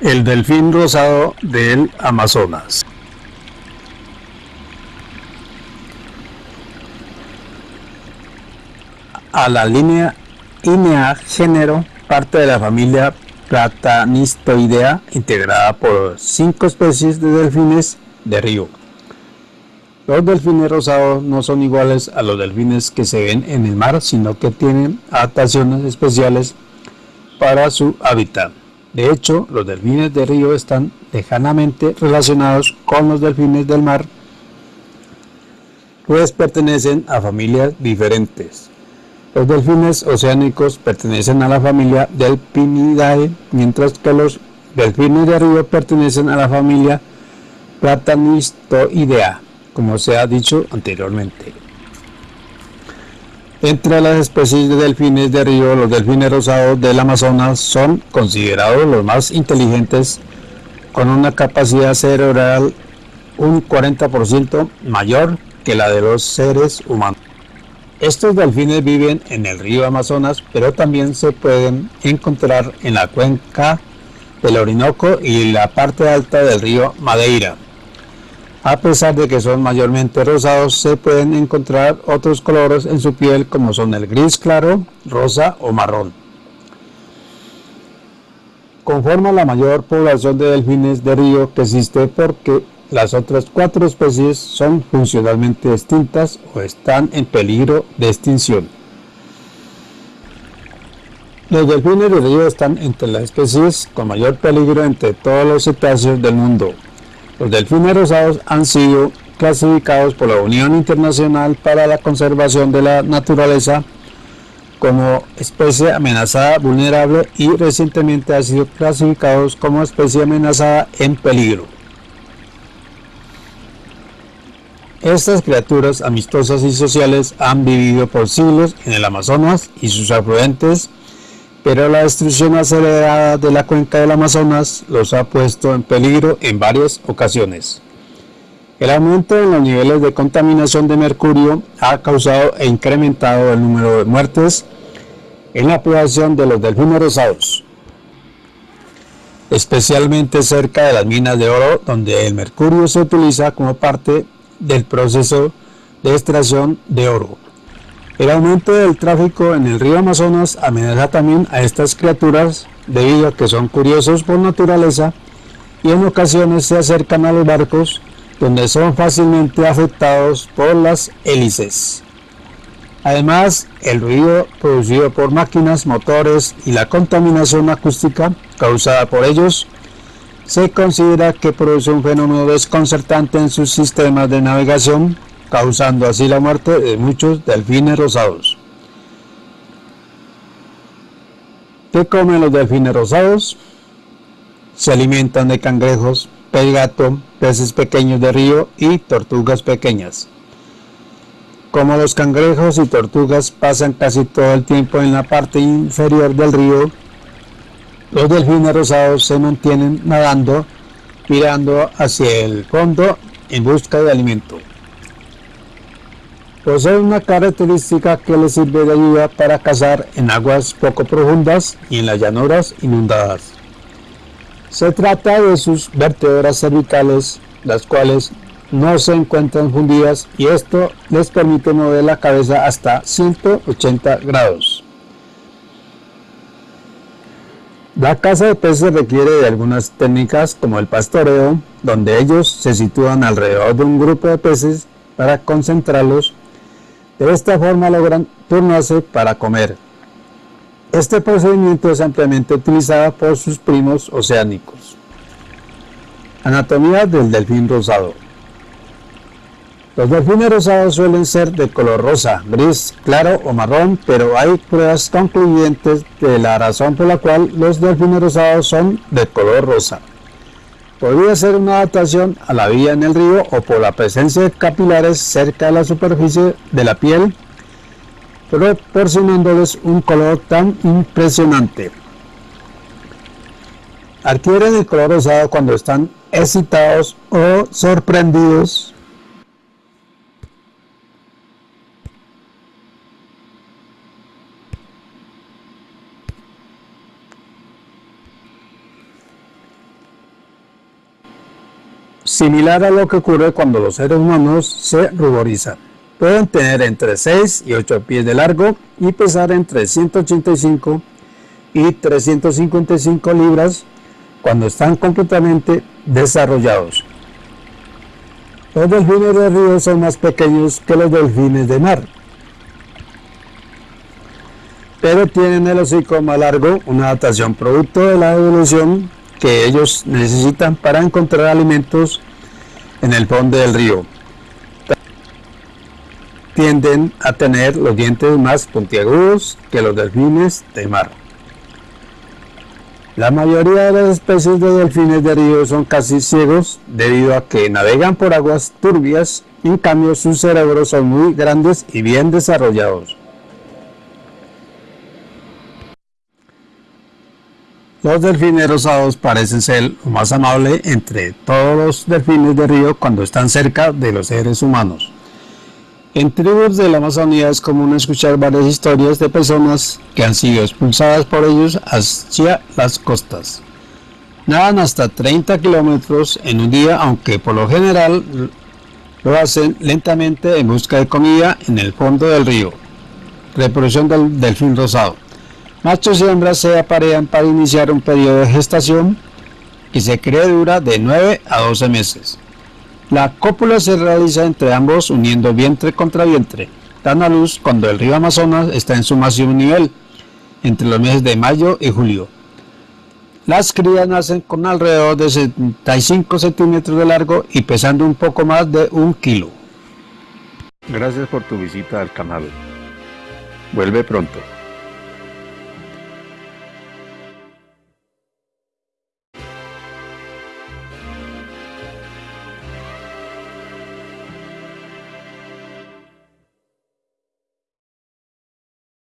El delfín rosado del Amazonas. A la línea INEA género parte de la familia Platanistoidea integrada por cinco especies de delfines de río. Los delfines rosados no son iguales a los delfines que se ven en el mar, sino que tienen adaptaciones especiales para su hábitat. De hecho, los delfines de río están lejanamente relacionados con los delfines del mar, pues pertenecen a familias diferentes. Los delfines oceánicos pertenecen a la familia Delphinidae, mientras que los delfines de río pertenecen a la familia Platanistoidea, como se ha dicho anteriormente. Entre las especies de delfines de río, los delfines rosados del Amazonas son considerados los más inteligentes, con una capacidad cerebral un 40% mayor que la de los seres humanos. Estos delfines viven en el río Amazonas, pero también se pueden encontrar en la cuenca del Orinoco y la parte alta del río Madeira. A pesar de que son mayormente rosados, se pueden encontrar otros colores en su piel como son el gris claro, rosa o marrón. Conforma la mayor población de delfines de río que existe porque las otras cuatro especies son funcionalmente extintas o están en peligro de extinción. Los delfines de río están entre las especies con mayor peligro entre todos los cetáceos del mundo, los delfines rosados han sido clasificados por la Unión Internacional para la Conservación de la Naturaleza como especie amenazada vulnerable y recientemente han sido clasificados como especie amenazada en peligro. Estas criaturas amistosas y sociales han vivido por siglos en el Amazonas y sus afluentes pero la destrucción acelerada de la cuenca del Amazonas los ha puesto en peligro en varias ocasiones. El aumento en los niveles de contaminación de mercurio ha causado e incrementado el número de muertes en la población de los delfines rosados, especialmente cerca de las minas de oro donde el mercurio se utiliza como parte del proceso de extracción de oro. El aumento del tráfico en el río Amazonas amenaza también a estas criaturas debido a que son curiosos por naturaleza y en ocasiones se acercan a los barcos donde son fácilmente afectados por las hélices. Además, el ruido producido por máquinas, motores y la contaminación acústica causada por ellos se considera que produce un fenómeno desconcertante en sus sistemas de navegación causando así la muerte de muchos delfines rosados. ¿Qué comen los delfines rosados? Se alimentan de cangrejos, pez gato, peces pequeños de río y tortugas pequeñas. Como los cangrejos y tortugas pasan casi todo el tiempo en la parte inferior del río, los delfines rosados se mantienen nadando, mirando hacia el fondo en busca de alimento. Posee una característica que le sirve de ayuda para cazar en aguas poco profundas y en las llanuras inundadas. Se trata de sus vértebras cervicales, las cuales no se encuentran fundidas y esto les permite mover la cabeza hasta 180 grados. La caza de peces requiere de algunas técnicas como el pastoreo, donde ellos se sitúan alrededor de un grupo de peces para concentrarlos de esta forma logran turnarse para comer. Este procedimiento es ampliamente utilizado por sus primos oceánicos. Anatomía del delfín rosado. Los delfines rosados suelen ser de color rosa, gris, claro o marrón, pero hay pruebas concluyentes de la razón por la cual los delfines rosados son de color rosa. Podría ser una adaptación a la vida en el río o por la presencia de capilares cerca de la superficie de la piel, proporcionándoles un color tan impresionante. Adquieren el color rosado cuando están excitados o sorprendidos similar a lo que ocurre cuando los seres humanos se ruborizan. Pueden tener entre 6 y 8 pies de largo y pesar entre 185 y 355 libras cuando están completamente desarrollados. Los delfines de río son más pequeños que los delfines de mar, pero tienen el hocico más largo, una adaptación producto de la evolución que ellos necesitan para encontrar alimentos en el fondo del río. Tienden a tener los dientes más puntiagudos que los delfines de mar. La mayoría de las especies de delfines de río son casi ciegos debido a que navegan por aguas turbias, en cambio sus cerebros son muy grandes y bien desarrollados. Los delfines rosados parecen ser lo más amable entre todos los delfines de río cuando están cerca de los seres humanos. En tribus de la Amazonía es común escuchar varias historias de personas que han sido expulsadas por ellos hacia las costas. Nadan hasta 30 kilómetros en un día, aunque por lo general lo hacen lentamente en busca de comida en el fondo del río. Reproducción del delfín rosado. Machos y hembras se aparean para iniciar un periodo de gestación que se cree dura de 9 a 12 meses. La cópula se realiza entre ambos uniendo vientre contra vientre. Dan a luz cuando el río Amazonas está en su máximo nivel, entre los meses de mayo y julio. Las crías nacen con alrededor de 75 centímetros de largo y pesando un poco más de un kilo. Gracias por tu visita al canal. Vuelve pronto.